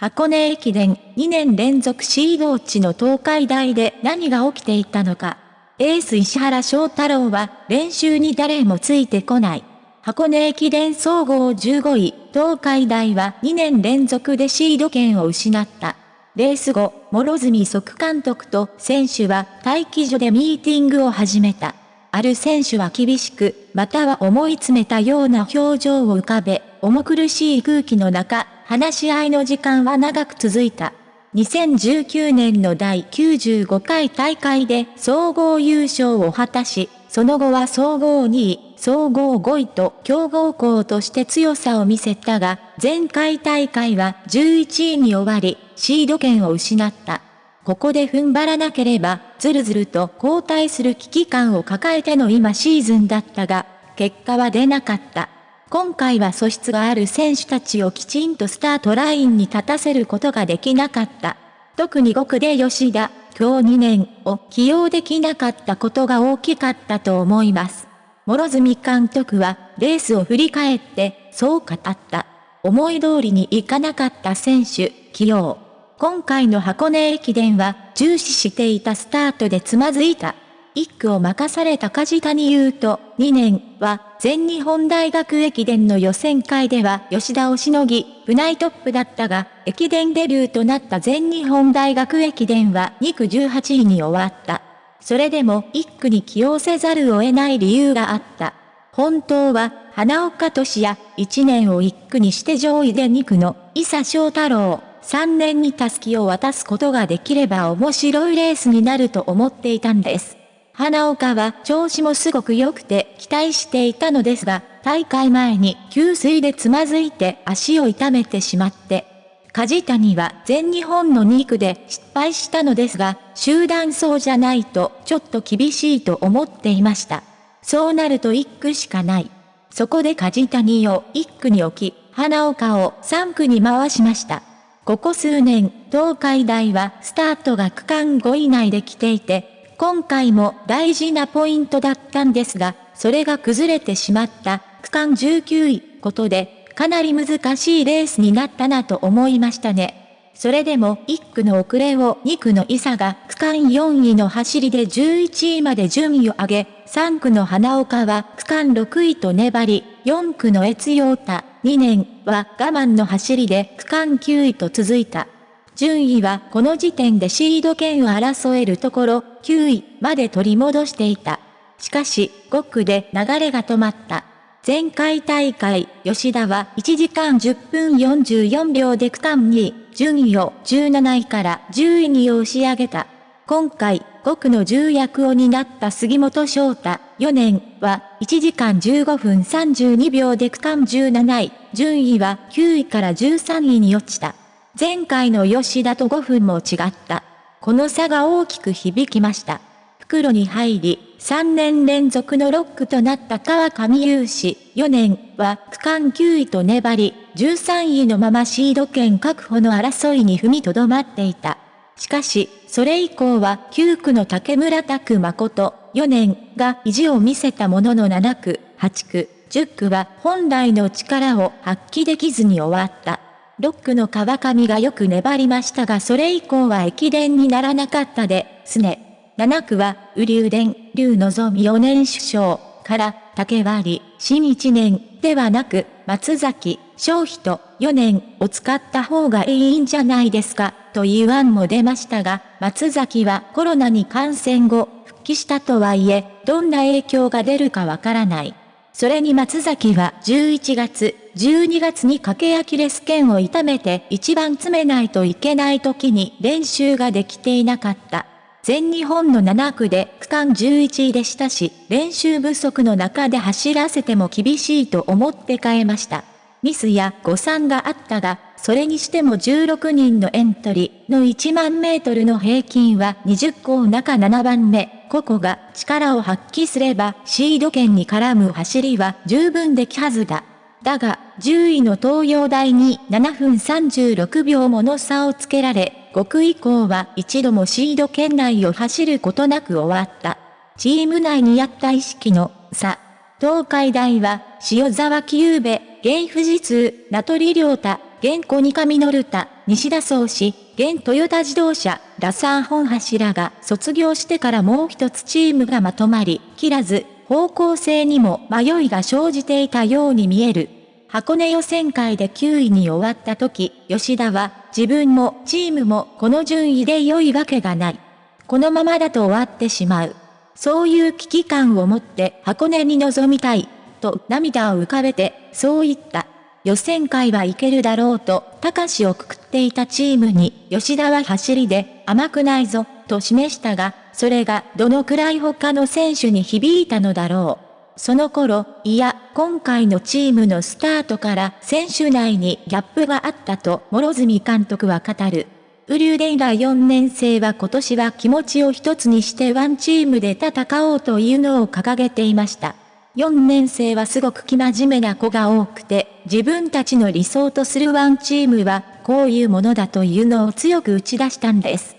箱根駅伝2年連続シード落ちの東海大で何が起きていたのか。エース石原翔太郎は練習に誰もついてこない。箱根駅伝総合15位、東海大は2年連続でシード権を失った。レース後、諸角即監督と選手は待機所でミーティングを始めた。ある選手は厳しく、または思い詰めたような表情を浮かべ、重苦しい空気の中、話し合いの時間は長く続いた。2019年の第95回大会で総合優勝を果たし、その後は総合2位、総合5位と強豪校として強さを見せたが、前回大会は11位に終わり、シード権を失った。ここで踏ん張らなければ、ずるずると交代する危機感を抱えての今シーズンだったが、結果は出なかった。今回は素質がある選手たちをきちんとスタートラインに立たせることができなかった。特に5区で吉田、今日2年を起用できなかったことが大きかったと思います。諸角監督はレースを振り返ってそう語った。思い通りにいかなかった選手、起用。今回の箱根駅伝は重視していたスタートでつまずいた。一区を任された梶谷優斗2年は全日本大学駅伝の予選会では吉田をしのぎ、部内トップだったが、駅伝デビューとなった全日本大学駅伝は2区18位に終わった。それでも一区に起用せざるを得ない理由があった。本当は、花岡俊也、1年を一区にして上位で2区の、伊佐翔太郎、3年にタスキを渡すことができれば面白いレースになると思っていたんです。花岡は調子もすごく良くて期待していたのですが、大会前に給水でつまずいて足を痛めてしまって、梶谷は全日本の2区で失敗したのですが、集団走じゃないとちょっと厳しいと思っていました。そうなると1区しかない。そこで梶谷を1区に置き、花岡を3区に回しました。ここ数年、東海大はスタートが区間5位内で来ていて、今回も大事なポイントだったんですが、それが崩れてしまった区間19位ことで、かなり難しいレースになったなと思いましたね。それでも1区の遅れを2区の伊佐が区間4位の走りで11位まで順位を上げ、3区の花岡は区間6位と粘り、4区の越陽太2年は我慢の走りで区間9位と続いた。順位はこの時点でシード権を争えるところ、9位まで取り戻していた。しかし、5区で流れが止まった。前回大会、吉田は1時間10分44秒で区間2位、順位を17位から10位に押し上げた。今回、5区の重役を担った杉本翔太、4年は1時間15分32秒で区間17位、順位は9位から13位に落ちた。前回の吉田と5分も違った。この差が大きく響きました。袋に入り、3年連続のロックとなった川上雄志、4年は区間9位と粘り、13位のままシード権確保の争いに踏みとどまっていた。しかし、それ以降は9区の竹村拓誠、4年が意地を見せたものの7区、8区、10区は本来の力を発揮できずに終わった。ロックの川上がよく粘りましたがそれ以降は駅伝にならなかったで、すね。7区は、雨竜伝、竜望4年首相から、竹割、新1年ではなく、松崎、商費と4年を使った方がいいんじゃないですか、という案も出ましたが、松崎はコロナに感染後、復帰したとはいえ、どんな影響が出るかわからない。それに松崎は11月、12月に駆けアキレス腱を痛めて一番詰めないといけない時に練習ができていなかった。全日本の7区で区間11位でしたし、練習不足の中で走らせても厳しいと思って変えました。ミスや誤算があったが、それにしても16人のエントリーの1万メートルの平均は20校中7番目。個々が力を発揮すればシード権に絡む走りは十分できはずだ。だが、10位の東洋大に7分36秒もの差をつけられ、5区以降は一度もシード圏内を走ることなく終わった。チーム内にあった意識の差。東海大は、塩沢木優部、芸富士通、名取良太、現コニカミノルタ、西田総司、現トヨタ自動車、ラサー本柱が卒業してからもう一つチームがまとまり、切らず、方向性にも迷いが生じていたように見える。箱根予選会で9位に終わった時、吉田は自分もチームもこの順位で良いわけがない。このままだと終わってしまう。そういう危機感を持って箱根に臨みたい、と涙を浮かべて、そう言った。予選会はいけるだろうと、高しをくくっていたチームに、吉田は走りで、甘くないぞ、と示したが、それがどのくらい他の選手に響いたのだろう。その頃、いや、今回のチームのスタートから選手内にギャップがあったと、諸角監督は語る。ウリューデイラ4年生は今年は気持ちを一つにしてワンチームで戦おうというのを掲げていました。4年生はすごく生真面目な子が多くて、自分たちの理想とするワンチームは、こういうものだというのを強く打ち出したんです。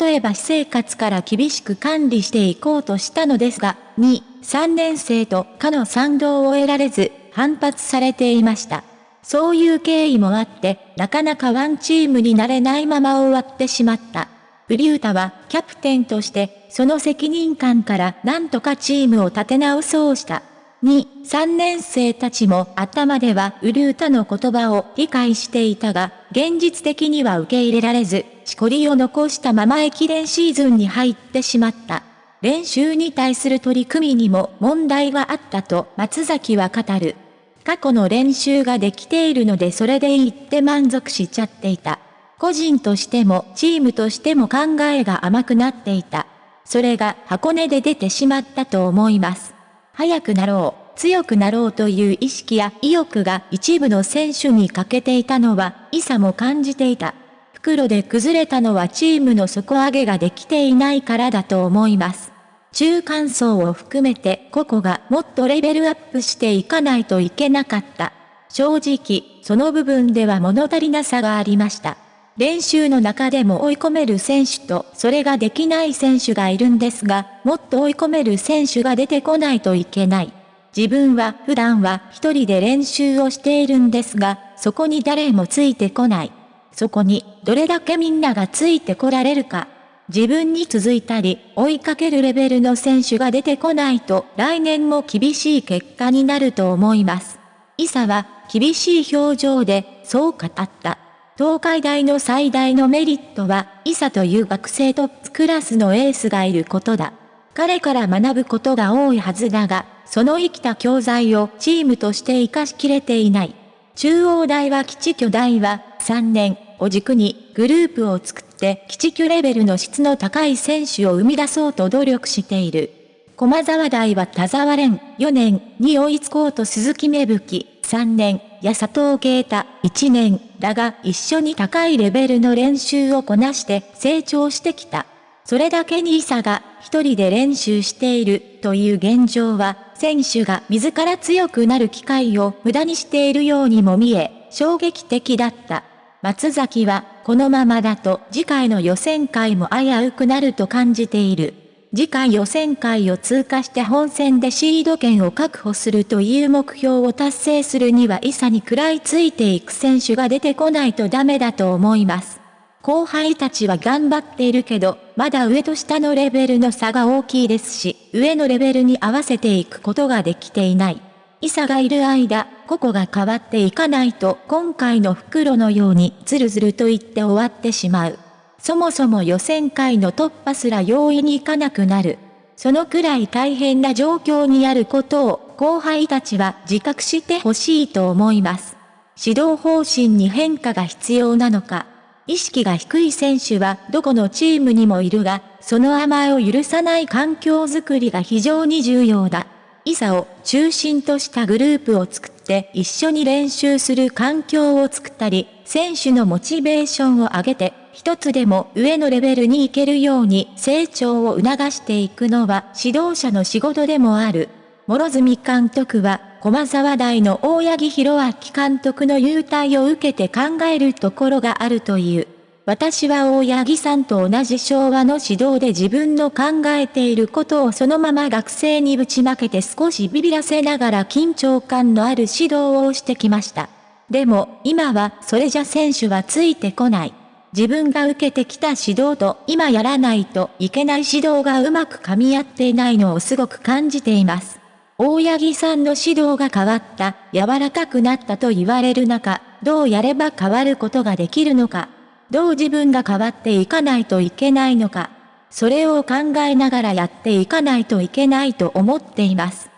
例えば私生活から厳しく管理していこうとしたのですが、2、3年生とかの賛同を得られず、反発されていました。そういう経緯もあって、なかなかワンチームになれないまま終わってしまった。ブリュータはキャプテンとして、その責任感から何とかチームを立て直そうした。2、3年生たちも頭ではウリュータの言葉を理解していたが、現実的には受け入れられず、しこりを残したまま駅伝シーズンに入ってしまった。練習に対する取り組みにも問題があったと松崎は語る。過去の練習ができているのでそれでいいって満足しちゃっていた。個人としてもチームとしても考えが甘くなっていた。それが箱根で出てしまったと思います。早くなろう、強くなろうという意識や意欲が一部の選手に欠けていたのは、イサも感じていた。袋で崩れたのはチームの底上げができていないからだと思います。中間層を含めて個々がもっとレベルアップしていかないといけなかった。正直、その部分では物足りなさがありました。練習の中でも追い込める選手とそれができない選手がいるんですが、もっと追い込める選手が出てこないといけない。自分は普段は一人で練習をしているんですが、そこに誰もついてこない。そこにどれだけみんながついてこられるか。自分に続いたり、追いかけるレベルの選手が出てこないと、来年も厳しい結果になると思います。イサは、厳しい表情で、そう語った。東海大の最大のメリットは、イサという学生トップクラスのエースがいることだ。彼から学ぶことが多いはずだが、その生きた教材をチームとして活かしきれていない。中央大は基地巨大は、3年を軸にグループを作って基地区レベルの質の高い選手を生み出そうと努力している。駒沢大は田沢蓮4年に追いつこうと鈴木芽吹3年や佐藤啓太1年だが一緒に高いレベルの練習をこなして成長してきた。それだけにイサが一人で練習しているという現状は選手が自ら強くなる機会を無駄にしているようにも見え衝撃的だった。松崎は、このままだと次回の予選会も危うくなると感じている。次回予選会を通過して本戦でシード権を確保するという目標を達成するにはイサに食らいついていく選手が出てこないとダメだと思います。後輩たちは頑張っているけど、まだ上と下のレベルの差が大きいですし、上のレベルに合わせていくことができていない。イサがいる間、個々が変わっていかないと今回の袋のようにズルズルと言って終わってしまう。そもそも予選会の突破すら容易にいかなくなる。そのくらい大変な状況にあることを後輩たちは自覚してほしいと思います。指導方針に変化が必要なのか。意識が低い選手はどこのチームにもいるが、その甘えを許さない環境づくりが非常に重要だ。イサを中心としたグループを作って一緒に練習する環境を作ったり、選手のモチベーションを上げて、一つでも上のレベルに行けるように成長を促していくのは指導者の仕事でもある。諸角監督は、駒沢大の大八木弘明監督の優待を受けて考えるところがあるという。私は大八木さんと同じ昭和の指導で自分の考えていることをそのまま学生にぶちまけて少しビビらせながら緊張感のある指導をしてきました。でも、今はそれじゃ選手はついてこない。自分が受けてきた指導と今やらないといけない指導がうまく噛み合っていないのをすごく感じています。大八木さんの指導が変わった、柔らかくなったと言われる中、どうやれば変わることができるのか、どう自分が変わっていかないといけないのか、それを考えながらやっていかないといけないと思っています。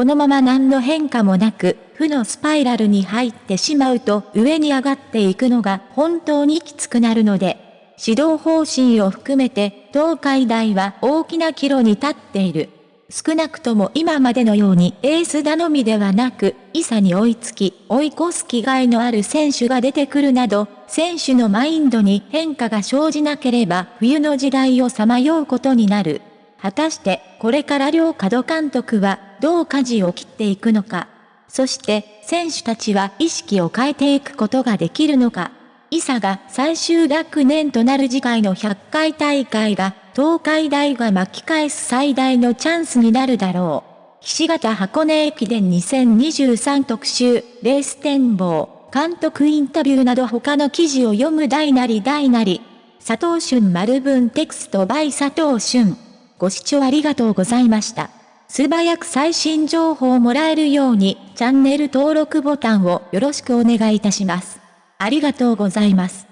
このまま何の変化もなく、負のスパイラルに入ってしまうと上に上がっていくのが本当にきつくなるので、指導方針を含めて東海大は大きな岐路に立っている。少なくとも今までのようにエース頼みではなく、イサに追いつき、追い越す気概のある選手が出てくるなど、選手のマインドに変化が生じなければ冬の時代をさまようことになる。果たしてこれから両角監督はどう舵を切っていくのか。そして選手たちは意識を変えていくことができるのか。イサが最終学年となる次回の100回大会が東海大が巻き返す最大のチャンスになるだろう。岸形箱根駅伝2023特集、レース展望、監督インタビューなど他の記事を読む大なり大なり。佐藤俊丸文テクスト by 佐藤俊。ご視聴ありがとうございました。素早く最新情報をもらえるように、チャンネル登録ボタンをよろしくお願いいたします。ありがとうございます。